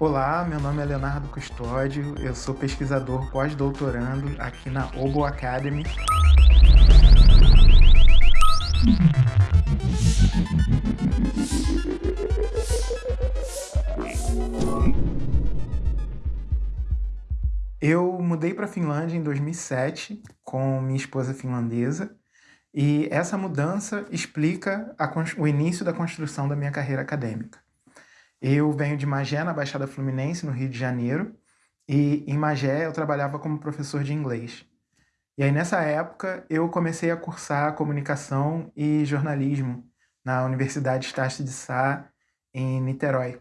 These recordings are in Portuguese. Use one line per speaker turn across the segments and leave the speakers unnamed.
Olá, meu nome é Leonardo Custódio, eu sou pesquisador pós-doutorando aqui na Obo Academy. Eu mudei para a Finlândia em 2007 com minha esposa finlandesa e essa mudança explica o início da construção da minha carreira acadêmica. Eu venho de Magé, na Baixada Fluminense, no Rio de Janeiro, e em Magé eu trabalhava como professor de inglês. E aí nessa época eu comecei a cursar comunicação e jornalismo na Universidade Estácio de Sá, em Niterói.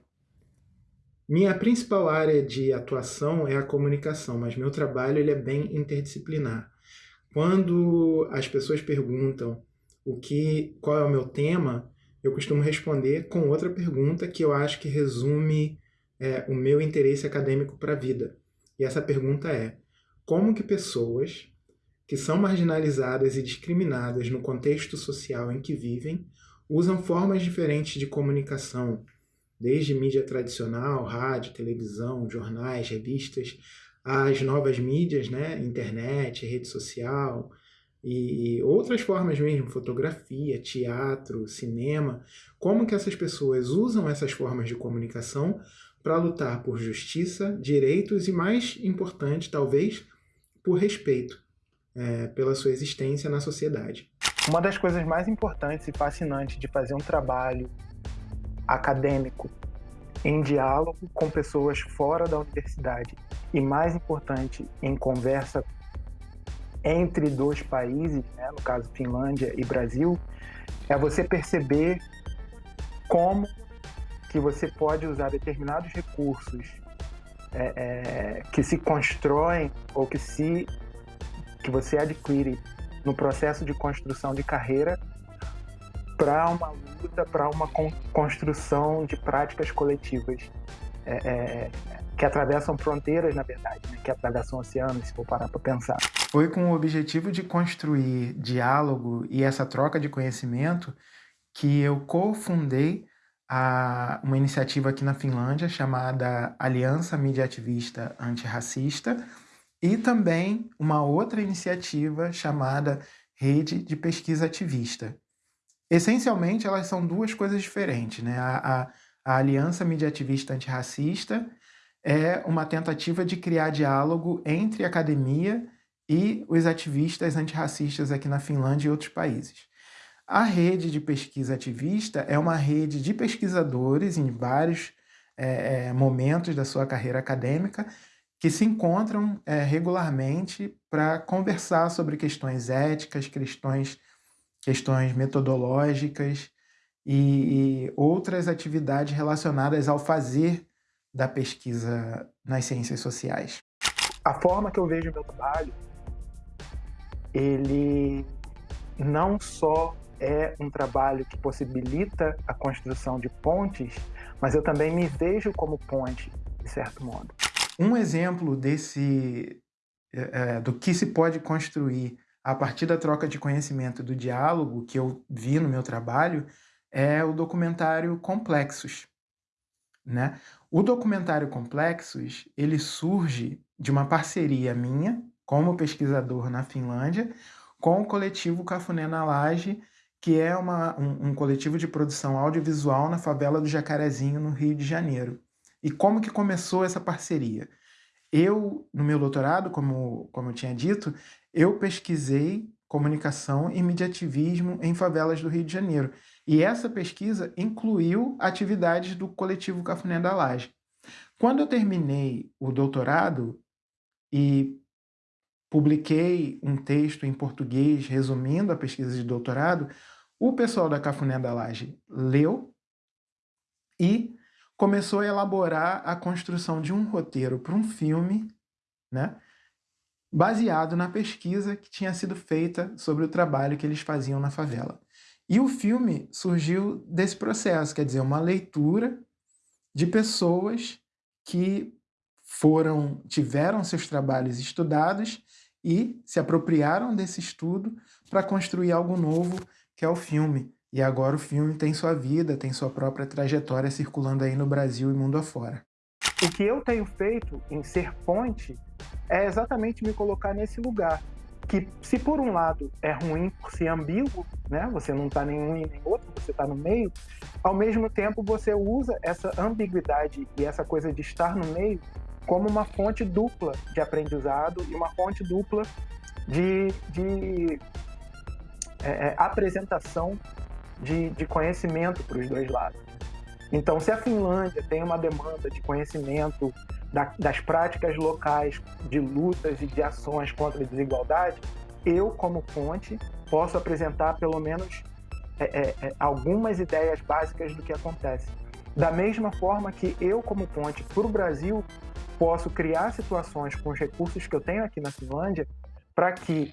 Minha principal área de atuação é a comunicação, mas meu trabalho ele é bem interdisciplinar. Quando as pessoas perguntam o que, qual é o meu tema, eu costumo responder com outra pergunta que eu acho que resume é, o meu interesse acadêmico para a vida. E essa pergunta é: como que pessoas que são marginalizadas e discriminadas no contexto social em que vivem usam formas diferentes de comunicação, desde mídia tradicional, rádio, televisão, jornais, revistas, as novas mídias, né, internet, rede social e outras formas mesmo, fotografia, teatro, cinema, como que essas pessoas usam essas formas de comunicação para lutar por justiça, direitos e, mais importante, talvez, por respeito é, pela sua existência na sociedade.
Uma das coisas mais importantes e fascinantes de fazer um trabalho acadêmico em diálogo com pessoas fora da universidade e, mais importante, em conversa entre dois países, né, no caso Finlândia e Brasil, é você perceber como que você pode usar determinados recursos é, é, que se constroem ou que se que você adquire no processo de construção de carreira para uma luta, para uma construção de práticas coletivas é, é, que atravessam fronteiras, na verdade, né? que atravessam oceanos, se for parar para pensar.
Foi com o objetivo de construir diálogo e essa troca de conhecimento que eu cofundei a, uma iniciativa aqui na Finlândia chamada Aliança Mediativista Antirracista e também uma outra iniciativa chamada Rede de Pesquisa Ativista, Essencialmente, elas são duas coisas diferentes. Né? A, a, a Aliança Mediativista Antirracista é uma tentativa de criar diálogo entre academia e os ativistas antirracistas aqui na Finlândia e outros países. A rede de pesquisa ativista é uma rede de pesquisadores em vários é, é, momentos da sua carreira acadêmica que se encontram é, regularmente para conversar sobre questões éticas, questões questões metodológicas e, e outras atividades relacionadas ao fazer da pesquisa nas ciências sociais.
A forma que eu vejo o meu trabalho, ele não só é um trabalho que possibilita a construção de pontes, mas eu também me vejo como ponte, de certo modo.
Um exemplo desse é, do que se pode construir a partir da troca de conhecimento do diálogo que eu vi no meu trabalho é o documentário Complexos. Né? O documentário Complexos ele surge de uma parceria minha como pesquisador na Finlândia com o coletivo Cafuné na Laje, que é uma, um, um coletivo de produção audiovisual na favela do Jacarezinho, no Rio de Janeiro. E como que começou essa parceria? Eu, no meu doutorado, como, como eu tinha dito, eu pesquisei comunicação e mediativismo em favelas do Rio de Janeiro. E essa pesquisa incluiu atividades do coletivo Cafuné da Laje. Quando eu terminei o doutorado e publiquei um texto em português resumindo a pesquisa de doutorado, o pessoal da Cafuné da Laje leu e começou a elaborar a construção de um roteiro para um filme, né? baseado na pesquisa que tinha sido feita sobre o trabalho que eles faziam na favela. E o filme surgiu desse processo, quer dizer, uma leitura de pessoas que foram tiveram seus trabalhos estudados e se apropriaram desse estudo para construir algo novo, que é o filme. E agora o filme tem sua vida, tem sua própria trajetória circulando aí no Brasil e mundo afora.
o que eu tenho feito em ser ponte é exatamente me colocar nesse lugar. Que, se por um lado é ruim por ser ambíguo, né? Você não está nem um nem outro, você está no meio. Ao mesmo tempo, você usa essa ambiguidade e essa coisa de estar no meio como uma fonte dupla de aprendizado e uma fonte dupla de, de é, é apresentação de, de conhecimento para os dois lados. Então, se a Finlândia tem uma demanda de conhecimento da, das práticas locais de lutas e de ações contra a desigualdade, eu, como fonte, posso apresentar pelo menos é, é, é, algumas ideias básicas do que acontece. Da mesma forma que eu, como ponte para o Brasil, posso criar situações com os recursos que eu tenho aqui na Finlândia para que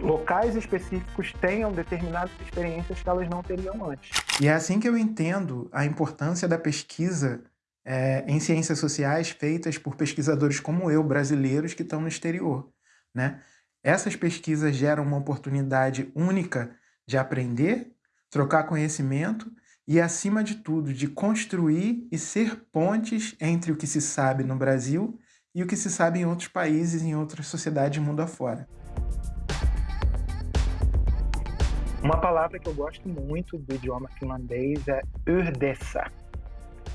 locais específicos tenham determinadas experiências que elas não teriam antes.
E é assim que eu entendo a importância da pesquisa é, em ciências sociais feitas por pesquisadores como eu, brasileiros que estão no exterior. Né? Essas pesquisas geram uma oportunidade única de aprender, trocar conhecimento e, acima de tudo, de construir e ser pontes entre o que se sabe no Brasil e o que se sabe em outros países, em outras sociedades mundo afora.
Uma palavra que eu gosto muito do idioma finlandês é urdessa,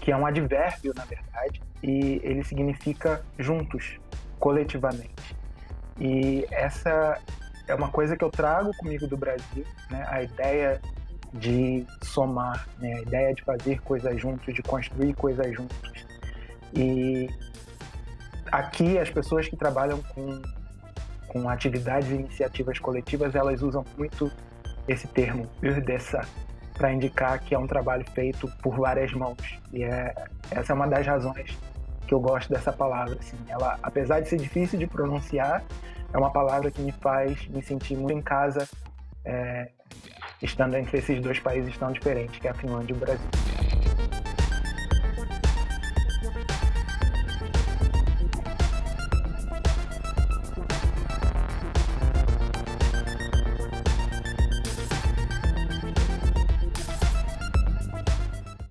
que é um advérbio, na verdade, e ele significa juntos, coletivamente. E essa é uma coisa que eu trago comigo do Brasil, né? a ideia de somar, né? a ideia de fazer coisas juntos, de construir coisas juntos. E aqui as pessoas que trabalham com, com atividades e iniciativas coletivas, elas usam muito esse termo, urdessa, para indicar que é um trabalho feito por várias mãos. E é, essa é uma das razões que eu gosto dessa palavra. Assim. Ela, apesar de ser difícil de pronunciar, é uma palavra que me faz me sentir muito em casa, é, estando entre esses dois países tão diferentes, que é a Finlândia e o Brasil.